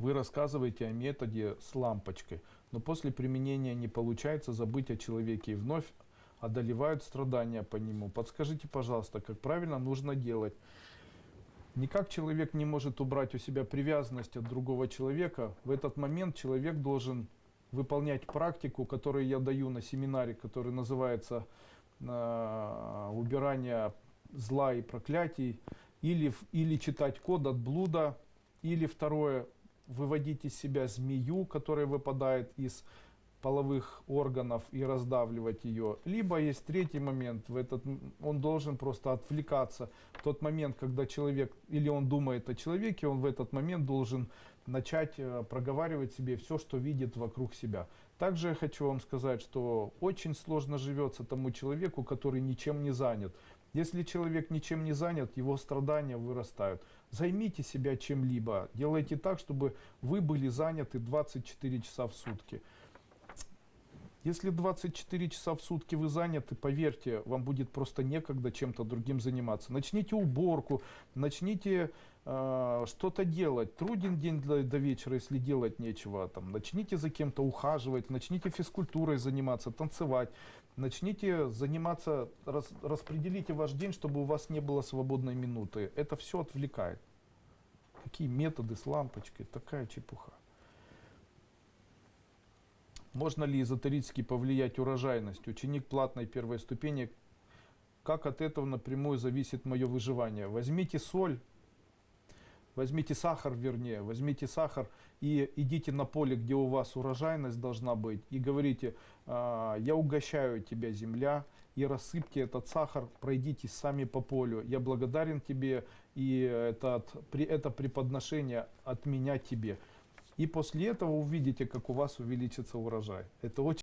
Вы рассказываете о методе с лампочкой, но после применения не получается забыть о человеке и вновь одолевают страдания по нему. Подскажите, пожалуйста, как правильно нужно делать? Никак человек не может убрать у себя привязанность от другого человека. В этот момент человек должен выполнять практику, которую я даю на семинаре, который называется э, «Убирание зла и проклятий», или, или читать код от блуда, или второе, выводить из себя змею, которая выпадает из половых органов и раздавливать ее. Либо есть третий момент, в этот, он должен просто отвлекаться. В тот момент, когда человек, или он думает о человеке, он в этот момент должен начать э, проговаривать себе все, что видит вокруг себя. Также я хочу вам сказать, что очень сложно живется тому человеку, который ничем не занят. Если человек ничем не занят, его страдания вырастают. Займите себя чем-либо. Делайте так, чтобы вы были заняты 24 часа в сутки. Если 24 часа в сутки вы заняты, поверьте, вам будет просто некогда чем-то другим заниматься. Начните уборку, начните э, что-то делать. Труден день для- до вечера, если делать нечего. Там, начните за кем-то ухаживать, начните физкультурой заниматься, танцевать. Начните заниматься, рас- распределите ваш день, чтобы у вас не было свободной минуты. Это все отвлекает. Какие методы с лампочкой, такая чепуха. Можно ли эзотерически повлиять урожайность? Ученик платной первой ступени, как от этого напрямую зависит мое выживание? Возьмите соль, возьмите сахар, вернее, возьмите сахар и идите на поле, где у вас урожайность должна быть, и говорите, «А, я угощаю тебя, земля, и рассыпьте этот сахар, пройдитесь сами по полю. Я благодарен тебе, и это, это преподношение от меня тебе. И после этого увидите, как у вас увеличится урожай. Это очень